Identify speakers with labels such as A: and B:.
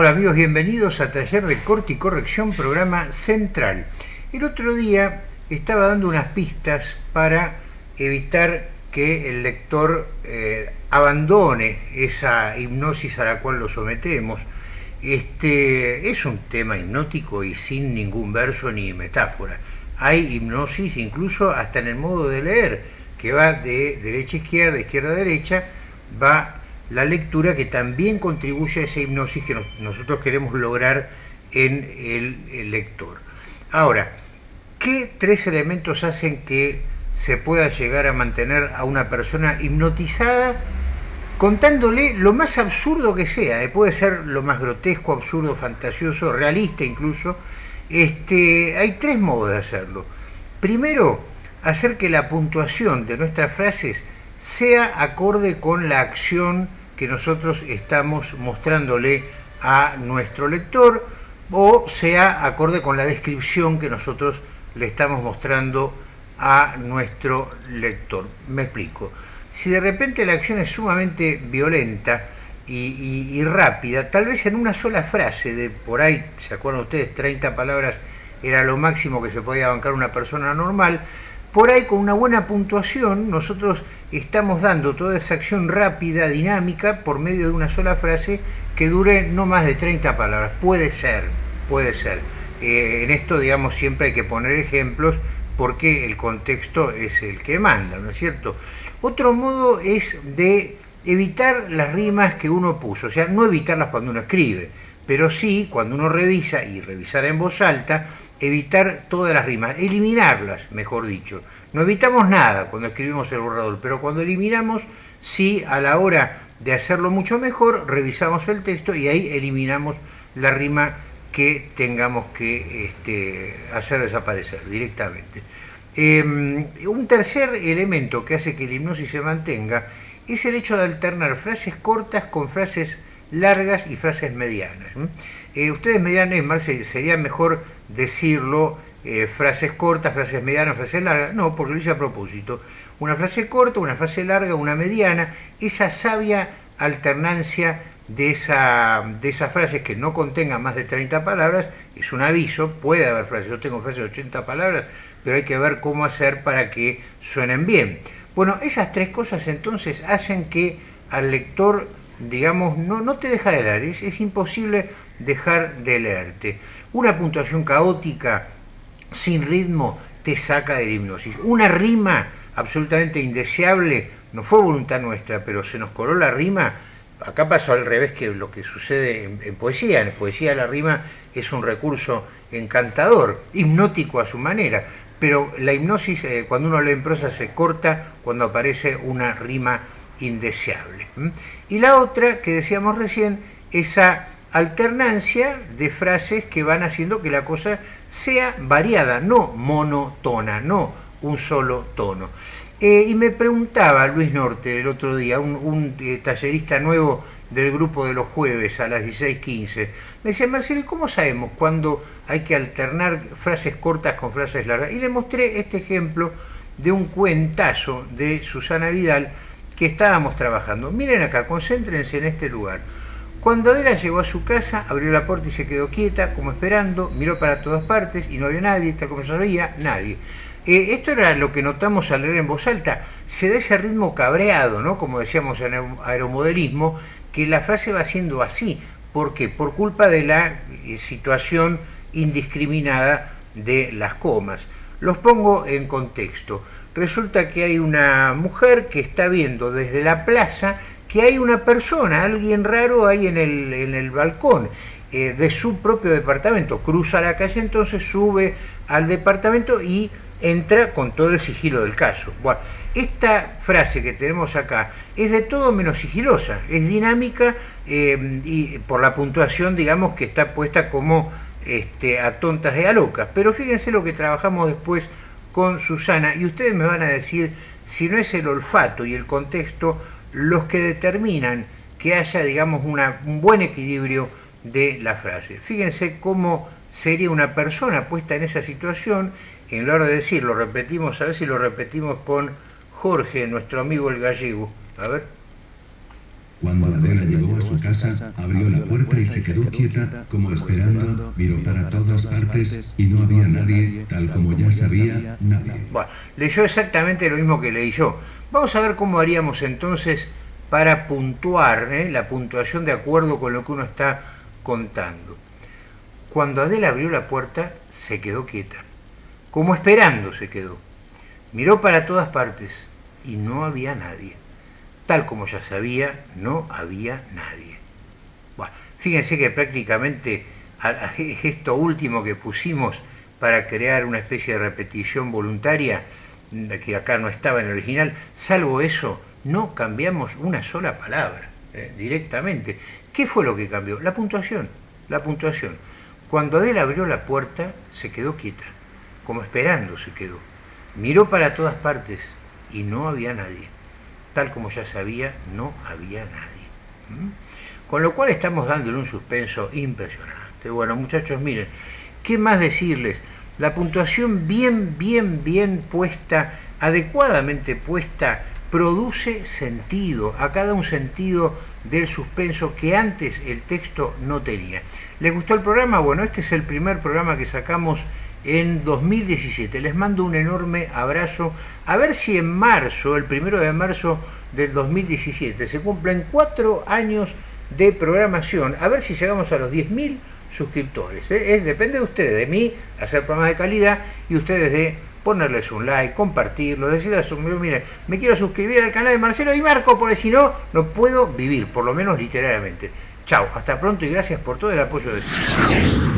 A: Hola amigos, bienvenidos a Taller de Corte y Corrección, programa central. El otro día estaba dando unas pistas para evitar que el lector eh, abandone esa hipnosis a la cual lo sometemos. Este es un tema hipnótico y sin ningún verso ni metáfora. Hay hipnosis incluso hasta en el modo de leer, que va de derecha a izquierda, izquierda a derecha, va la lectura que también contribuye a esa hipnosis que nosotros queremos lograr en el, lector. Ahora, ¿qué tres elementos hacen que se pueda llegar a mantener a una persona hipnotizada contándole lo más absurdo que sea? Eh, puede ser lo más grotesco, absurdo, fantasioso, realista incluso. Este, hay tres modos de hacerlo. Primero, hacer que la puntuación de nuestras frases sea acorde con la acción que nosotros estamos mostrándole a nuestro lector o sea acorde con la descripción que nosotros le estamos mostrando a nuestro lector. Me explico. Si de repente la acción es sumamente violenta y, rápida, tal vez en una sola frase, de por ahí, ¿se acuerdan ustedes? 30 palabras era lo máximo que se podía bancar una persona normal, por ahí con una buena puntuación nosotros estamos dando toda esa acción rápida, dinámica, por medio de una sola frase que dure no más de 30 palabras. Puede ser, puede ser. Eh, en esto, digamos, siempre hay que poner ejemplos porque el contexto es el que manda, ¿no es cierto? Otro modo es de evitar las rimas que uno puso, o sea, no evitarlas cuando uno escribe, pero sí cuando uno revisa y revisar en voz alta, evitar todas las rimas, eliminarlas, mejor dicho. No evitamos nada cuando escribimos el borrador, pero cuando eliminamos, sí, a la hora de hacerlo mucho mejor, revisamos el texto y ahí eliminamos la rima que tengamos que este, hacer desaparecer directamente. Em, un tercer elemento que hace que la hipnosis se mantenga es el hecho de alternar frases cortas con frases largas y frases medianas. Eh, ustedes me dirán, Marce, sería mejor decirlo eh, frases cortas, frases medianas, frases largas. No, porque lo hice a propósito. Una frase corta, una frase larga, una mediana, esa sabia alternancia de, esa, de esas frases que no contengan más de 30 palabras es un aviso, puede haber frases, yo tengo frases de 80 palabras, pero hay que ver cómo hacer para que suenen bien. Bueno, esas tres cosas entonces hacen que al lector digamos, no, no te deja de leer, es, imposible dejar de leerte. Una puntuación caótica, sin ritmo, te saca de la hipnosis. Una rima absolutamente indeseable, no fue voluntad nuestra, pero se nos coló la rima, acá pasó al revés que lo que sucede en, poesía. En poesía la rima es un recurso encantador, hipnótico a su manera, pero la hipnosis eh, cuando uno lee en prosa se corta cuando aparece una rima indeseable. Y la otra que decíamos recién, esa alternancia de frases que van haciendo que la cosa sea variada, no monotona, no un solo tono. Eh, y me preguntaba Luis Norte el otro día, un, eh, tallerista nuevo del grupo de los jueves a las 16.15, me decía, Marcelo, ¿cómo sabemos cuándo hay que alternar frases cortas con frases largas? Y le mostré este ejemplo de un cuentazo de Susana Vidal, que estábamos trabajando. Miren acá, concéntrense en este lugar. Cuando Adela llegó a su casa, abrió la puerta y se quedó quieta, como esperando, miró para todas partes y no había nadie, tal como se veía, nadie. Eh, esto era lo que notamos al leer en voz alta. Se da ese ritmo cabreado, ¿no? Como decíamos en el aeromodelismo, que la frase va siendo así. ¿Por qué? Por culpa de la eh, situación indiscriminada de las comas. Los pongo en contexto resulta que hay una mujer que está viendo desde la plaza que hay una persona, alguien raro ahí en el, en el balcón eh, de su propio departamento. Cruza la calle entonces, sube al departamento y entra con todo el sigilo del caso. Bueno, esta frase que tenemos acá es de todo menos sigilosa, es dinámica eh, y por la puntuación, digamos, que está puesta como este, a tontas y a locas. Pero fíjense lo que trabajamos después con Susana y ustedes me van a decir si no es el olfato y el contexto los que determinan que haya, digamos, un buen equilibrio de la frase. Fíjense cómo sería una persona puesta en esa situación, en lugar de decir, lo repetimos, a ver si lo repetimos con Jorge, nuestro amigo el gallego. A ver.
B: A su casa, abrió la puerta y se quedó quieta, como esperando, miró para todas partes y no había nadie, tal como ya sabía, nadie.
A: Bueno, leyó exactamente lo mismo que leí yo. Vamos a ver cómo haríamos entonces para puntuar, ¿eh? la puntuación de acuerdo con lo que uno está contando. Cuando Adela abrió la puerta, se quedó quieta, como esperando se quedó. Miró para todas partes y no había nadie. Tal como ya sabía, no había nadie. Fíjense que prácticamente esto último que pusimos para crear una especie de repetición voluntaria, que acá no estaba en el original, salvo eso, no cambiamos una sola palabra eh, directamente. ¿Qué fue lo que cambió? La puntuación, la puntuación. Cuando Adela abrió la puerta, se quedó quieta, como esperando se quedó. Miró para todas partes y no había nadie. Tal como ya sabía, no había nadie. ¿Mm? Con lo cual estamos dándole un suspenso impresionante. Bueno, muchachos, miren, ¿qué más decirles? La puntuación bien, bien, bien puesta, adecuadamente puesta, produce sentido, a cada un sentido del suspenso que antes el texto no tenía. ¿Les gustó el programa? Bueno, este es el primer programa que sacamos en 2017. Les mando un enorme abrazo. A ver si en marzo, el primero de marzo del 2017, se cumplen cuatro años de programación. A ver si llegamos a los 10.000 suscriptores. ¿eh? Es, depende de ustedes, de mí, hacer programas de calidad y ustedes de ponerles un like, compartirlo, decirles a su mire, me quiero suscribir al canal de Marcelo y Marco, porque si no, no puedo vivir, por lo menos literalmente. Chao, hasta pronto y gracias por todo el apoyo de.